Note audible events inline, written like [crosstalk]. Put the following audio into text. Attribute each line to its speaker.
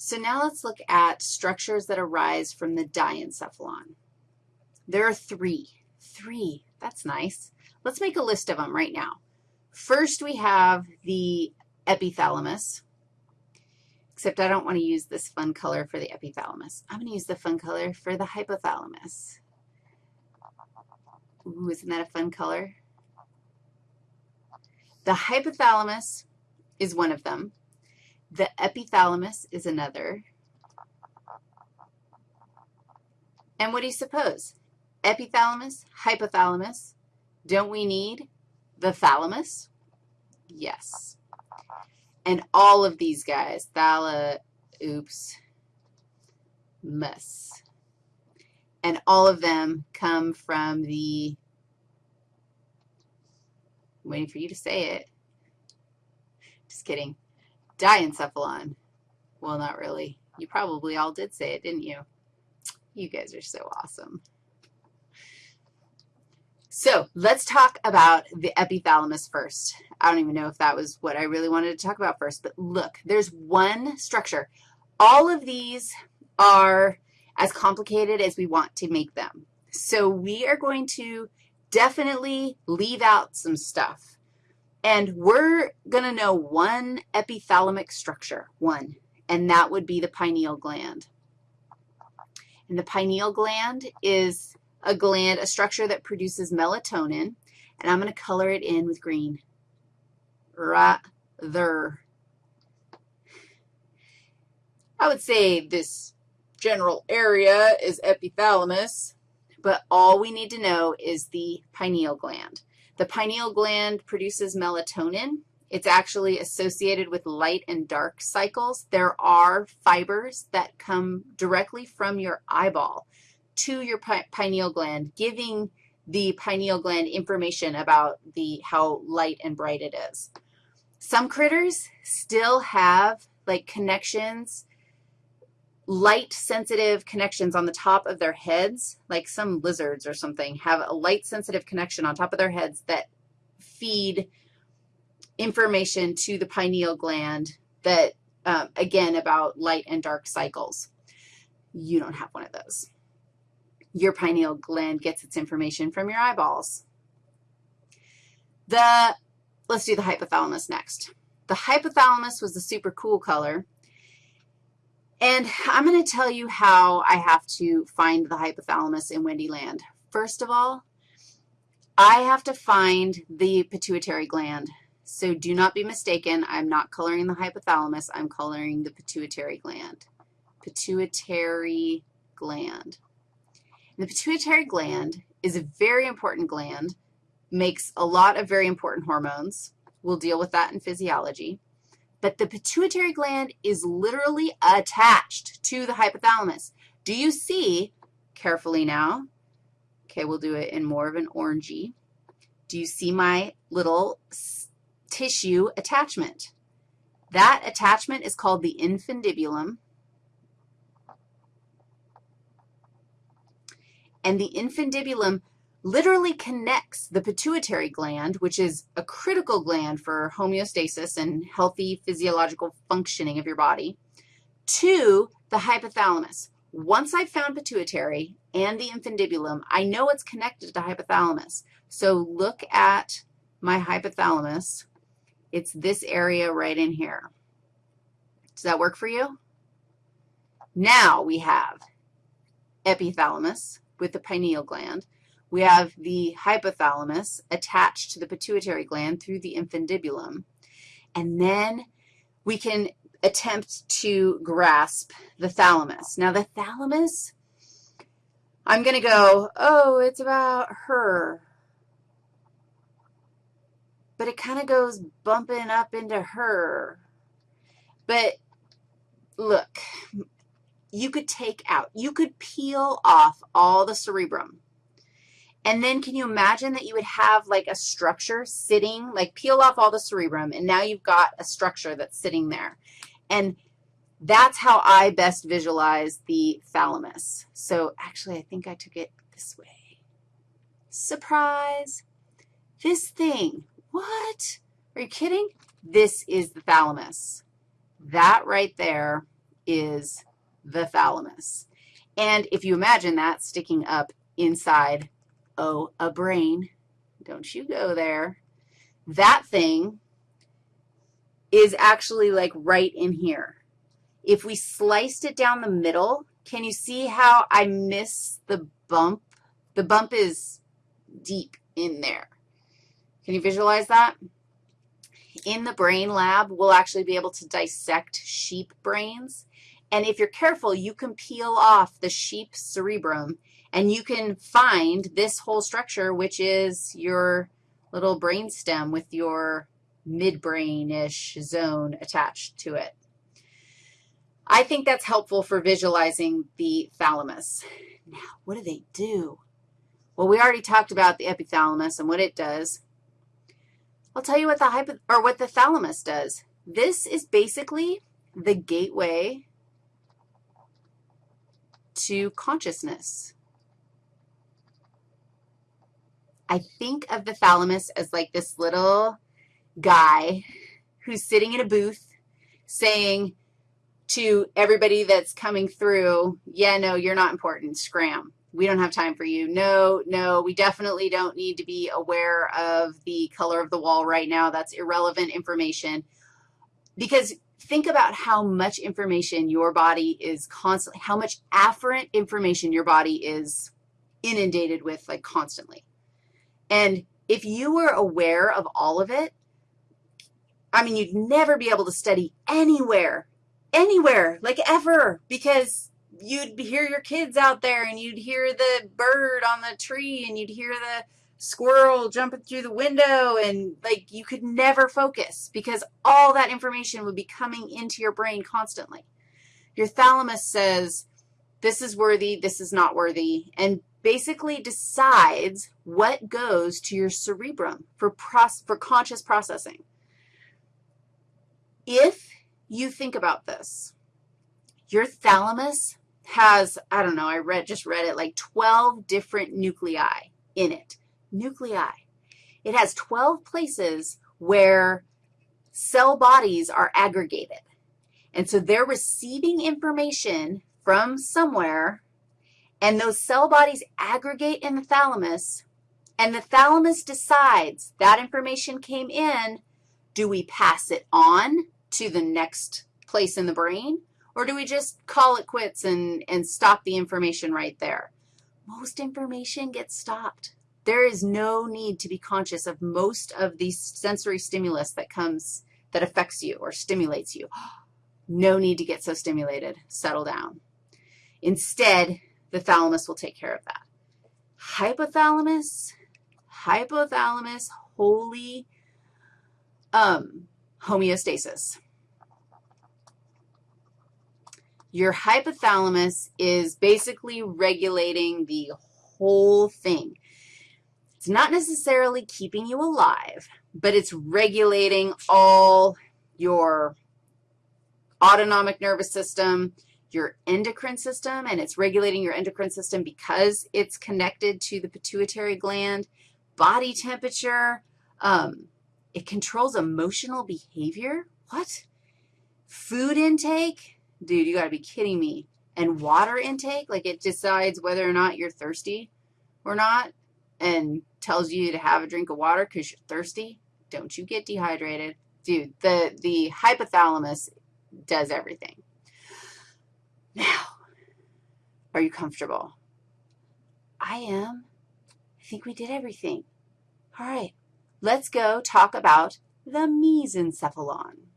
Speaker 1: So now let's look at structures that arise from the diencephalon. There are three. Three. That's nice. Let's make a list of them right now. First, we have the epithalamus, except I don't want to use this fun color for the epithalamus. I'm going to use the fun color for the hypothalamus. Ooh, isn't that a fun color? The hypothalamus is one of them. The epithalamus is another. And what do you suppose? Epithalamus, hypothalamus. Don't we need the thalamus? Yes. And all of these guys, thala, oops, mus. And all of them come from the, I'm waiting for you to say it. Just kidding. Diencephalon. Well, not really. You probably all did say it, didn't you? You guys are so awesome. So let's talk about the epithalamus first. I don't even know if that was what I really wanted to talk about first, but look, there's one structure. All of these are as complicated as we want to make them. So we are going to definitely leave out some stuff. And we're going to know one epithalamic structure, one, and that would be the pineal gland. And the pineal gland is a gland, a structure that produces melatonin, and I'm going to color it in with green. Right there. I would say this general area is epithalamus, but all we need to know is the pineal gland. The pineal gland produces melatonin. It's actually associated with light and dark cycles. There are fibers that come directly from your eyeball to your pineal gland, giving the pineal gland information about the how light and bright it is. Some critters still have, like, connections light-sensitive connections on the top of their heads, like some lizards or something, have a light-sensitive connection on top of their heads that feed information to the pineal gland that, um, again, about light and dark cycles. You don't have one of those. Your pineal gland gets its information from your eyeballs. The, let's do the hypothalamus next. The hypothalamus was the super cool color. And I'm going to tell you how I have to find the hypothalamus in Wendyland. First of all, I have to find the pituitary gland. So do not be mistaken. I'm not coloring the hypothalamus. I'm coloring the pituitary gland. Pituitary gland. And the pituitary gland is a very important gland, makes a lot of very important hormones. We'll deal with that in physiology but the pituitary gland is literally attached to the hypothalamus. Do you see, carefully now, okay, we'll do it in more of an orangey. Do you see my little tissue attachment? That attachment is called the infundibulum. And the infundibulum literally connects the pituitary gland, which is a critical gland for homeostasis and healthy physiological functioning of your body, to the hypothalamus. Once I've found pituitary and the infundibulum, I know it's connected to hypothalamus. So look at my hypothalamus. It's this area right in here. Does that work for you? Now we have epithalamus with the pineal gland. We have the hypothalamus attached to the pituitary gland through the infundibulum. And then we can attempt to grasp the thalamus. Now, the thalamus, I'm going to go, oh, it's about her. But it kind of goes bumping up into her. But look, you could take out, you could peel off all the cerebrum and then can you imagine that you would have like a structure sitting, like peel off all the cerebrum, and now you've got a structure that's sitting there. And that's how I best visualize the thalamus. So actually, I think I took it this way. Surprise. This thing. What? Are you kidding? This is the thalamus. That right there is the thalamus. And if you imagine that sticking up inside, oh, a brain, don't you go there, that thing is actually like right in here. If we sliced it down the middle, can you see how I miss the bump? The bump is deep in there. Can you visualize that? In the brain lab, we'll actually be able to dissect sheep brains. And if you're careful, you can peel off the sheep cerebrum, and you can find this whole structure, which is your little brain stem with your midbrain-ish zone attached to it. I think that's helpful for visualizing the thalamus. Now, what do they do? Well, we already talked about the epithalamus and what it does. I'll tell you what the or what the thalamus does. This is basically the gateway to consciousness. I think of the thalamus as like this little guy who's sitting in a booth saying to everybody that's coming through, yeah, no, you're not important, scram. We don't have time for you. No, no, we definitely don't need to be aware of the color of the wall right now. That's irrelevant information. Because think about how much information your body is constantly, how much afferent information your body is inundated with, like, constantly. And if you were aware of all of it, I mean, you'd never be able to study anywhere, anywhere, like ever, because you'd hear your kids out there and you'd hear the bird on the tree and you'd hear the squirrel jumping through the window and, like, you could never focus because all that information would be coming into your brain constantly. Your thalamus says, this is worthy, this is not worthy, and basically decides what goes to your cerebrum for, for conscious processing. If you think about this, your thalamus has, I don't know, I read, just read it, like 12 different nuclei in it. Nuclei. It has 12 places where cell bodies are aggregated. And so they're receiving information from somewhere, and those cell bodies aggregate in the thalamus, and the thalamus decides that information came in, do we pass it on to the next place in the brain, or do we just call it quits and, and stop the information right there? Most information gets stopped. There is no need to be conscious of most of the sensory stimulus that comes, that affects you or stimulates you. [gasps] No need to get so stimulated. Settle down. Instead, the thalamus will take care of that. Hypothalamus, hypothalamus, holy um, homeostasis. Your hypothalamus is basically regulating the whole thing. It's not necessarily keeping you alive, but it's regulating all your autonomic nervous system, your endocrine system, and it's regulating your endocrine system because it's connected to the pituitary gland, body temperature, um, it controls emotional behavior. What? Food intake? Dude, you got to be kidding me. And water intake? Like it decides whether or not you're thirsty or not and tells you to have a drink of water because you're thirsty. Don't you get dehydrated. Dude, the, the hypothalamus does everything. Now, are you comfortable? I am. I think we did everything. All right. Let's go talk about the mesencephalon.